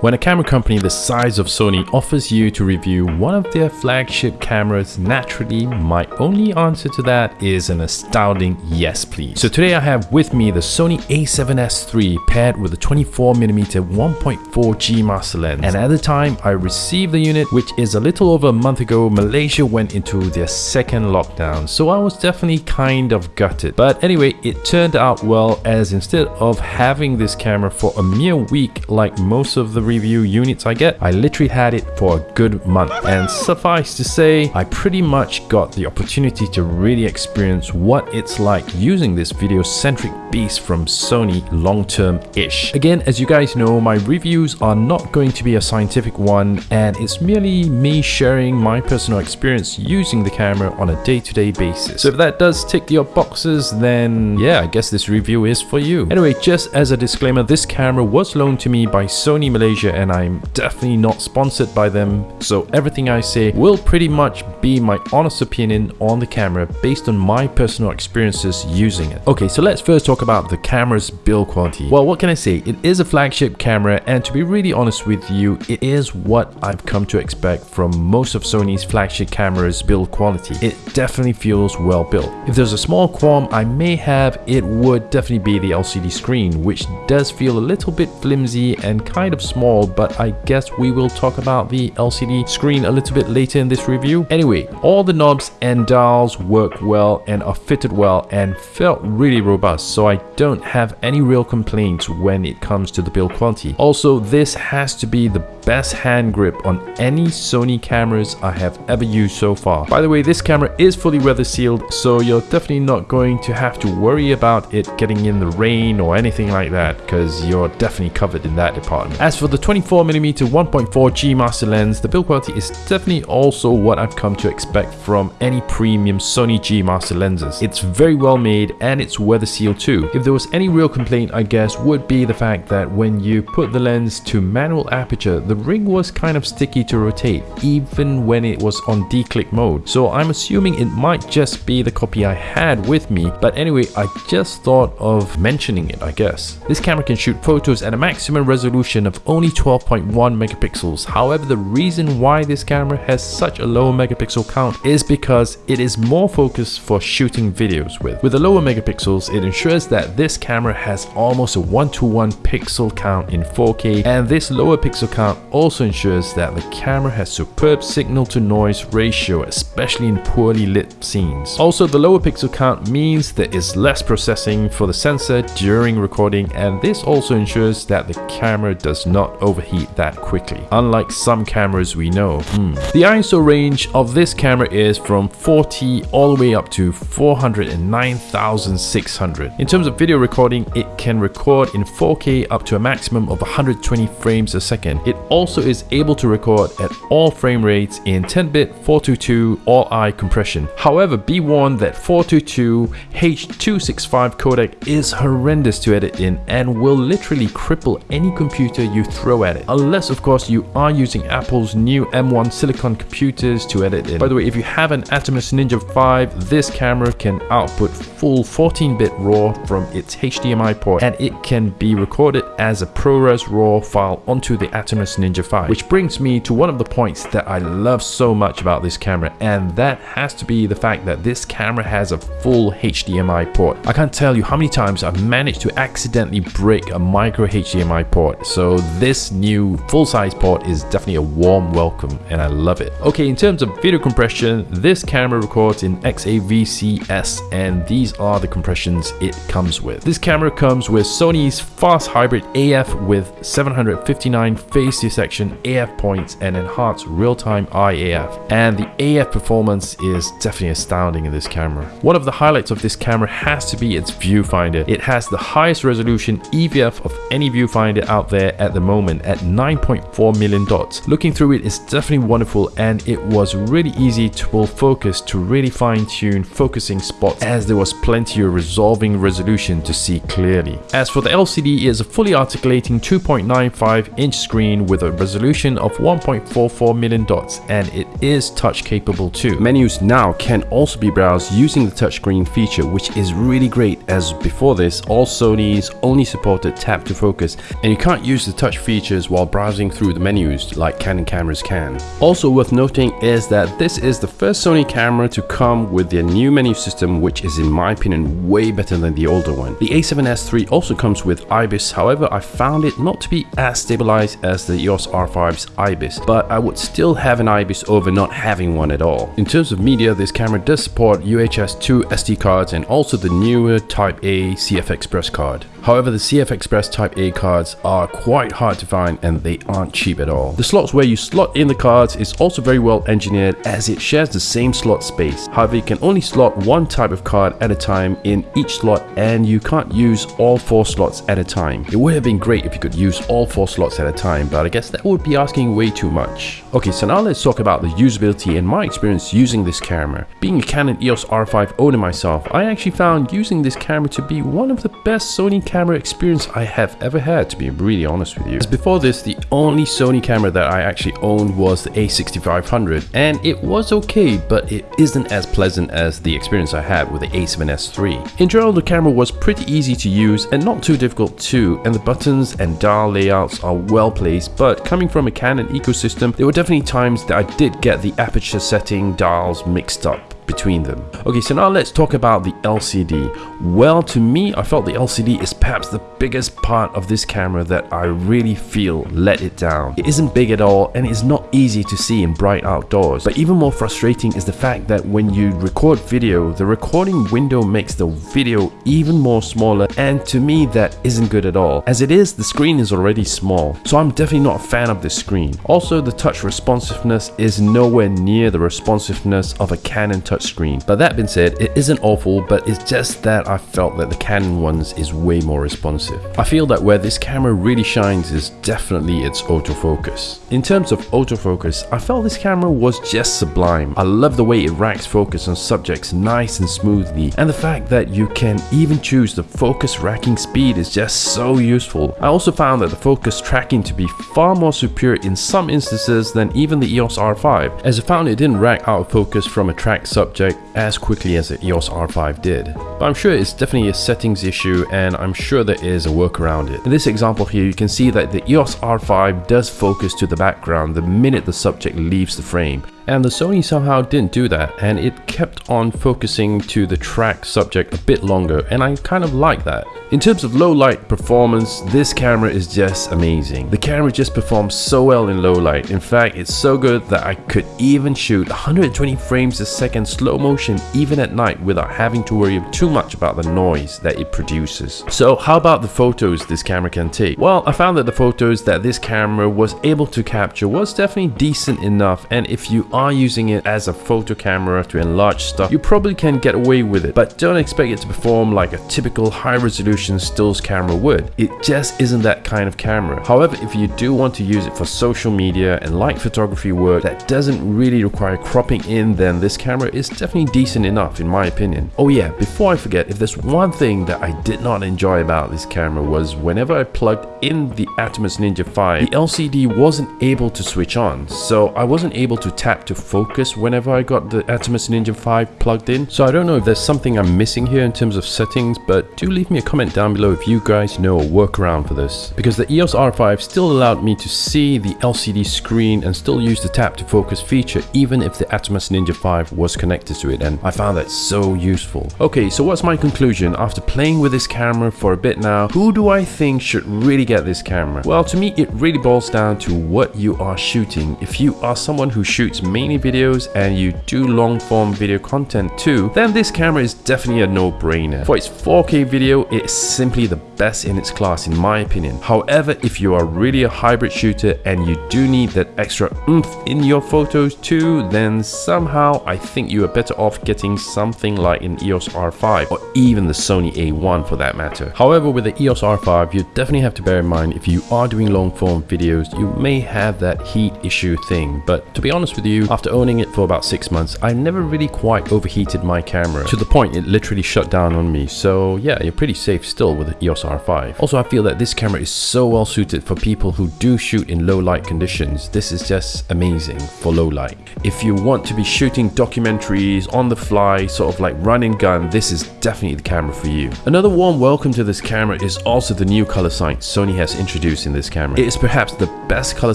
When a camera company the size of Sony offers you to review one of their flagship cameras, naturally, my only answer to that is an astounding yes please. So today I have with me the Sony a7S III paired with a 24mm 1.4G master lens. And at the time I received the unit, which is a little over a month ago, Malaysia went into their second lockdown. So I was definitely kind of gutted. But anyway, it turned out well as instead of having this camera for a mere week like most of the review units I get, I literally had it for a good month. And suffice to say, I pretty much got the opportunity to really experience what it's like using this video-centric beast from Sony long-term-ish. Again, as you guys know, my reviews are not going to be a scientific one and it's merely me sharing my personal experience using the camera on a day-to-day -day basis. So if that does tick your boxes, then yeah, I guess this review is for you. Anyway, just as a disclaimer, this camera was loaned to me by Sony Malaysia and I'm definitely not sponsored by them. So everything I say will pretty much be my honest opinion on the camera based on my personal experiences using it. Okay, so let's first talk about the camera's build quality. Well, what can I say? It is a flagship camera and to be really honest with you, it is what I've come to expect from most of Sony's flagship cameras build quality. It definitely feels well built. If there's a small qualm I may have, it would definitely be the LCD screen, which does feel a little bit flimsy and kind of small, but I guess we will talk about the LCD screen a little bit later in this review. Anyway, all the knobs and dials work well and are fitted well and felt really robust, so I don't have any real complaints when it comes to the build quality. Also, this has to be the best hand grip on any Sony cameras I have ever used so far. By the way, this camera is fully weather sealed, so you're definitely not going to have to worry about it getting in the rain or anything like that, because you're definitely covered in that department. As for the 24mm 1.4G master lens, the build quality is definitely also what I've come to expect from any premium Sony G master lenses. It's very well made and it's weather sealed too. If there was any real complaint, I guess, would be the fact that when you put the lens to manual aperture, the ring was kind of sticky to rotate, even when it was on declick mode. So I'm assuming it might just be the copy I had with me, but anyway, I just thought of mentioning it, I guess. This camera can shoot photos at a maximum resolution of only 12.1 megapixels. However, the reason why this camera has such a low megapixel count is because it is more focused for shooting videos with. With the lower megapixels, it ensures that this camera has almost a one-to-one -one pixel count in 4K, and this lower pixel count also ensures that the camera has superb signal to noise ratio, especially in poorly lit scenes. Also, the lower pixel count means there is less processing for the sensor during recording and this also ensures that the camera does not overheat that quickly, unlike some cameras we know. Hmm. The ISO range of this camera is from 40 all the way up to 409,600. In terms of video recording, it can record in 4K up to a maximum of 120 frames a second. It also is able to record at all frame rates in 10-bit 422 All-I compression. However, be warned that 422 H.265 codec is horrendous to edit in and will literally cripple any computer you throw Unless of course you are using Apple's new M1 silicon computers to edit in. By the way, if you have an Atomos Ninja 5, this camera can output full 14-bit RAW from its HDMI port and it can be recorded as a ProRes RAW file onto the Atomos Ninja 5. Which brings me to one of the points that I love so much about this camera and that has to be the fact that this camera has a full HDMI port. I can't tell you how many times I've managed to accidentally break a micro HDMI port so this new full-size port is definitely a warm welcome and I love it. Okay, in terms of video compression, this camera records in XAVC-S and these are the compressions it comes with. This camera comes with Sony's fast hybrid AF with 759 phase detection AF points and enhanced real-time Eye AF. And the AF performance is definitely astounding in this camera. One of the highlights of this camera has to be its viewfinder. It has the highest resolution EVF of any viewfinder out there at the moment at 9.4 million dots. Looking through it is definitely wonderful and it was really easy to pull focus to really fine tune focusing spots as there was plenty of resolving resolution to see clearly. As for the LCD, it is a fully articulating 2.95 inch screen with a a resolution of 1.44 million dots and it is touch capable too. Menus now can also be browsed using the touchscreen feature which is really great as before this all Sony's only supported tap to focus and you can't use the touch features while browsing through the menus like Canon cameras can. Also worth noting is that this is the first Sony camera to come with their new menu system which is in my opinion way better than the older one. The a7S III also comes with IBIS however I found it not to be as stabilized as the EOS R5's IBIS but I would still have an IBIS over not having one at all. In terms of media this camera does support UHS 2 SD cards and also the newer Type A CF Express card. However, the CF Express Type A cards are quite hard to find and they aren't cheap at all. The slots where you slot in the cards is also very well engineered as it shares the same slot space. However, you can only slot one type of card at a time in each slot and you can't use all four slots at a time. It would have been great if you could use all four slots at a time, but I guess that would be asking way too much. Okay, so now let's talk about the usability and my experience using this camera. Being a Canon EOS R5 owner myself, I actually found using this camera to be one of the best Sony camera experience I have ever had to be really honest with you. As before this, the only Sony camera that I actually owned was the a6500 and it was okay but it isn't as pleasant as the experience I had with the a7S III. In general, the camera was pretty easy to use and not too difficult too and the buttons and dial layouts are well placed but coming from a Canon ecosystem, there were definitely times that I did get the aperture setting dials mixed up between them. Okay, so now let's talk about the LCD. Well, to me, I felt the LCD is perhaps the biggest part of this camera that I really feel let it down. It isn't big at all and it's not easy to see in bright outdoors. But even more frustrating is the fact that when you record video, the recording window makes the video even more smaller and to me that isn't good at all. As it is, the screen is already small, so I'm definitely not a fan of this screen. Also, the touch responsiveness is nowhere near the responsiveness of a Canon touch touchscreen. But that being said, it isn't awful, but it's just that I felt that the Canon ones is way more responsive. I feel that where this camera really shines is definitely its autofocus. In terms of autofocus, I felt this camera was just sublime. I love the way it racks focus on subjects nice and smoothly, and the fact that you can even choose the focus racking speed is just so useful. I also found that the focus tracking to be far more superior in some instances than even the EOS R5, as I found it didn't rack out of focus from a track subject as quickly as the EOS R5 did. But I'm sure it's definitely a settings issue and I'm sure there is a workaround it. In this example here, you can see that the EOS R5 does focus to the background the minute the subject leaves the frame and the Sony somehow didn't do that and it kept on focusing to the track subject a bit longer and I kind of like that. In terms of low light performance, this camera is just amazing. The camera just performs so well in low light. In fact, it's so good that I could even shoot 120 frames a second slow motion even at night without having to worry too much about the noise that it produces. So how about the photos this camera can take? Well, I found that the photos that this camera was able to capture was definitely decent enough and if you are using it as a photo camera to enlarge stuff, you probably can get away with it, but don't expect it to perform like a typical high resolution stills camera would. It just isn't that kind of camera. However, if you do want to use it for social media and light photography work that doesn't really require cropping in, then this camera is definitely decent enough in my opinion. Oh yeah, before I forget, if there's one thing that I did not enjoy about this camera was whenever I plugged in the Atomos Ninja 5, the LCD wasn't able to switch on, so I wasn't able to tap to focus whenever I got the Atomos Ninja 5 plugged in. So I don't know if there's something I'm missing here in terms of settings, but do leave me a comment down below if you guys know a workaround for this. Because the EOS R5 still allowed me to see the LCD screen and still use the tap to focus feature even if the Atomos Ninja 5 was connected to it and I found that so useful. Okay, so what's my conclusion? After playing with this camera for a bit now, who do I think should really get this camera? Well, to me, it really boils down to what you are shooting. If you are someone who shoots mainly videos and you do long form video content too, then this camera is definitely a no-brainer. For its 4K video, it's simply the best in its class in my opinion. However, if you are really a hybrid shooter and you do need that extra oomph in your photos too, then somehow I think you are better off getting something like an EOS R5 or even the Sony A1 for that matter. However, with the EOS R5, you definitely have to bear in mind if you are doing long form videos, you may have that heat issue thing. But to be honest with you, review, after owning it for about 6 months, I never really quite overheated my camera to the point it literally shut down on me. So yeah, you're pretty safe still with the EOS R5. Also, I feel that this camera is so well suited for people who do shoot in low light conditions. This is just amazing for low light. If you want to be shooting documentaries on the fly, sort of like run and gun, this is definitely the camera for you. Another warm welcome to this camera is also the new color science Sony has introduced in this camera. It is perhaps the best color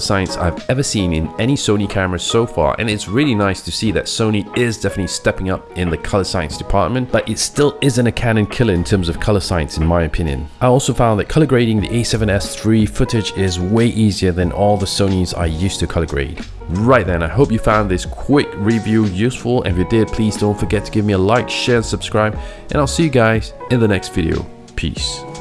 science I've ever seen in any Sony camera so far and it's really nice to see that Sony is definitely stepping up in the color science department but it still isn't a Canon killer in terms of color science in my opinion. I also found that color grading the a7S III footage is way easier than all the Sonys I used to color grade. Right then, I hope you found this quick review useful if you did, please don't forget to give me a like, share and subscribe and I'll see you guys in the next video. Peace.